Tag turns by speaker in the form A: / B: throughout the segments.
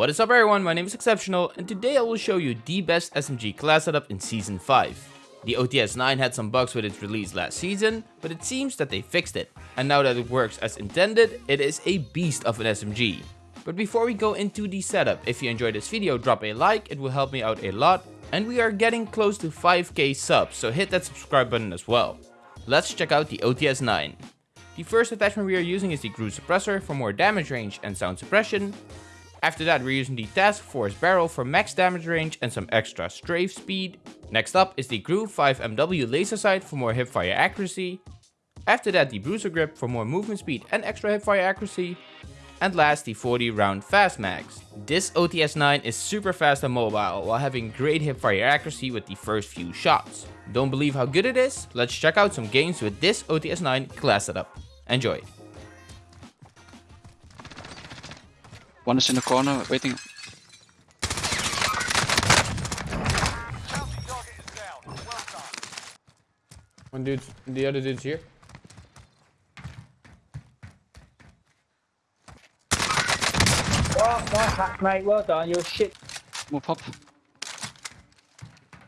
A: What is up everyone, my name is Exceptional and today I will show you the best SMG class setup in Season 5. The OTS-9 had some bugs with its release last season, but it seems that they fixed it. And now that it works as intended, it is a beast of an SMG. But before we go into the setup, if you enjoyed this video drop a like, it will help me out a lot. And we are getting close to 5k subs, so hit that subscribe button as well. Let's check out the OTS-9. The first attachment we are using is the GRU suppressor for more damage range and sound suppression. After that we're using the Task Force barrel for max damage range and some extra strafe speed. Next up is the Groove 5MW laser sight for more hipfire accuracy. After that the Bruiser grip for more movement speed and extra hipfire accuracy. And last the 40 round fast mags. This OTS-9 is super fast and mobile while having great hipfire accuracy with the first few shots. Don't believe how good it is? Let's check out some games with this OTS-9 class setup. Enjoy!
B: One is in the corner waiting.
A: One dude, the other dude's here.
C: Oh, nice hack, mate. Well done. You're shit.
B: Move up.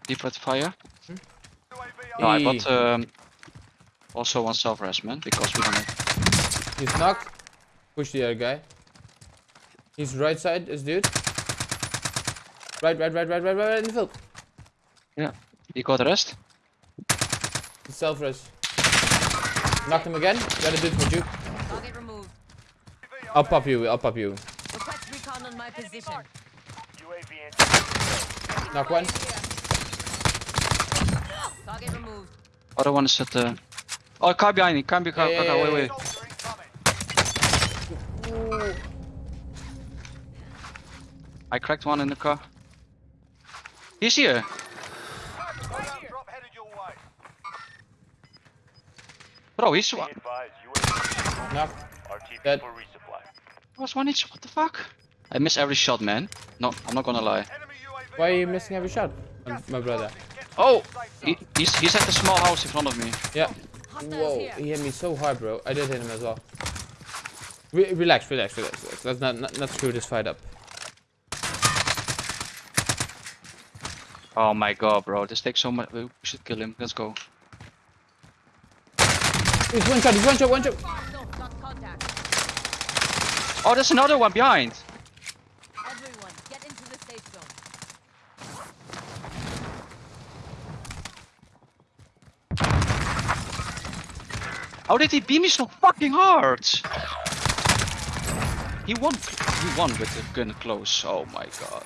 B: Deep red fire. No, I got um, also one self res man because we don't have.
A: He's knocked. Push the other guy. He's right side, this dude. Right, right, right, right, right, right in the field.
B: Yeah. You got the rest?
A: He's self res. Knocked him again. The other dude for juke.
D: Target removed.
A: I'll pop you, I'll pop you.
D: Request recon on my position.
A: Knock one.
D: Target removed.
B: Other one is at the. Oh, car behind me. Car behind me.
A: Yeah, yeah,
B: wait,
A: yeah,
B: wait. I cracked one in the car. He's here. Bro, he's one.
A: Knocked. Dead.
B: Was one each. What the fuck? I miss every shot, man. No, I'm not gonna lie.
A: Why are you missing every shot? My- My brother.
B: Oh, he, he's he's at the small house in front of me.
A: Yeah. Whoa, he hit me so hard, bro. I did hit him as well. Re relax, relax, relax, relax. Let's not, not not screw this fight up.
B: Oh my god, bro, this takes so much. We should kill him. Let's go.
A: He's one shot, he's one shot, one shot.
D: No, not contact.
B: Oh, there's another one behind.
D: Everyone, get into the safe zone.
B: How did he beat me so fucking hard? He won. He won with the gun close. Oh my god.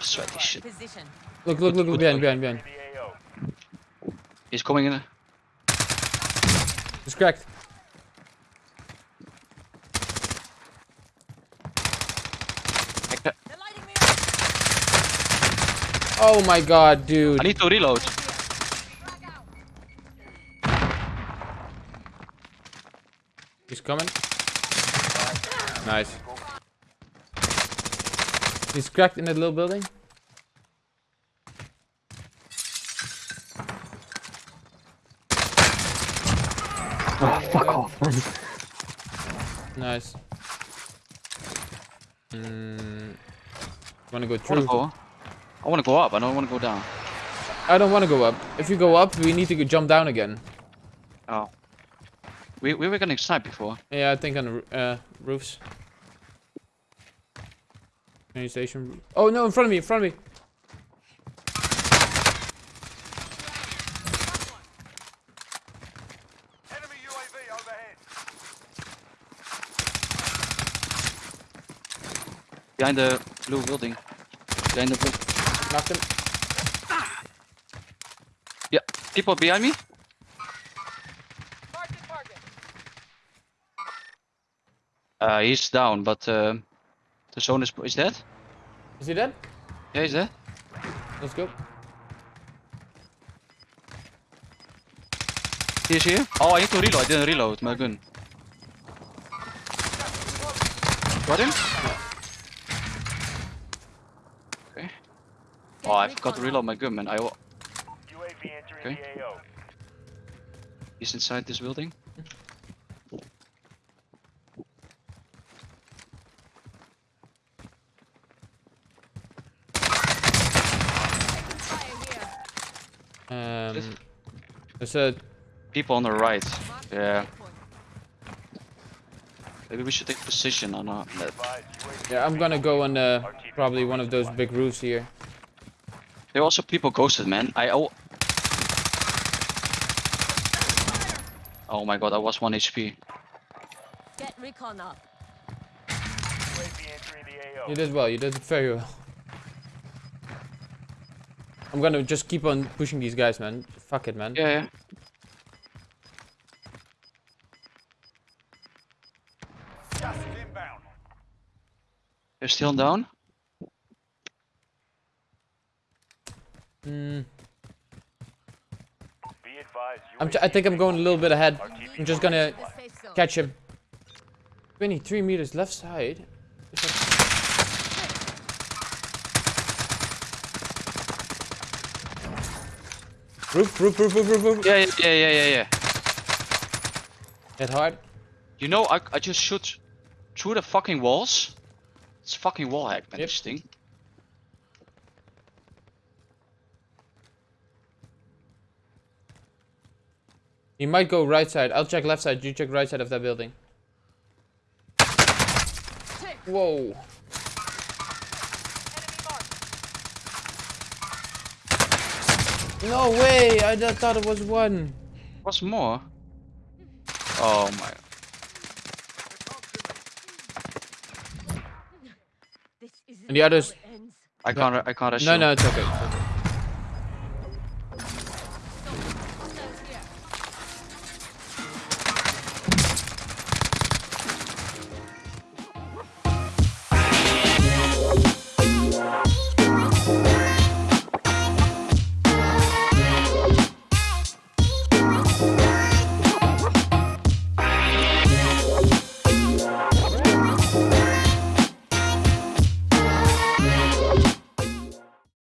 B: Sweaty shit.
D: Position.
A: Look, look, look, look, behind, behind, behind.
B: He's coming in.
A: He's cracked.
D: They're lighting me up.
A: Oh my god, dude.
B: I need to reload.
A: He's coming. Nice. He's cracked in that little building.
C: fuck off, man.
A: Nice. Mm, wanna go
B: I wanna
A: through?
B: go. I wanna go up. I don't wanna go down.
A: I don't wanna go up. If you go up, we need to jump down again.
B: Oh. We we were gonna sniped before.
A: Yeah, I think on the uh, roofs. Train station. Oh no, in front of me, in front of me.
B: Behind the blue building. Behind the blue.
A: Knocked him.
B: Yeah. People behind me. Uh, he's down, but uh, the zone is is dead.
A: Is he dead?
B: Yeah, he's dead.
A: Let's go.
B: He's here. Oh, I need to reload. I didn't reload my gun. Got him? Okay. Oh, I forgot to reload my gun, man. I. wa- Okay. He's inside this building. Mm-hmm.
E: Um, there's a
B: People on the right. Yeah. Maybe we should take position on that.
E: yeah. I'm gonna go on uh, probably one of those big roofs here.
B: There are also people ghosted, man. I oh. Oh my god, I was 1 HP.
D: Get recon up.
E: You did well. You did very well. I'm gonna just keep on pushing these guys, man. Fuck it, man.
B: Yeah, yeah. They're still down?
E: Mm. I'm j- I think I'm going a little bit ahead. I'm just gonna
D: The safe zone.
E: catch him. 23 meters left side. Roof, roof, roof, roof, roof, roof.
B: Yeah, yeah, yeah, yeah, yeah, yeah.
E: Hit hard.
B: You know, I, I just shoot through the fucking walls. It's fucking wall hack, man,
E: Yep.
B: this thing.
E: He might go right side. I'll check left side. You check right side of that building. Whoa. No way! I just thought it was one.
B: What's more? Oh my.
E: And the others-
D: how it ends.
B: I can't, I can't
E: No,
B: assume.
E: no, it's okay.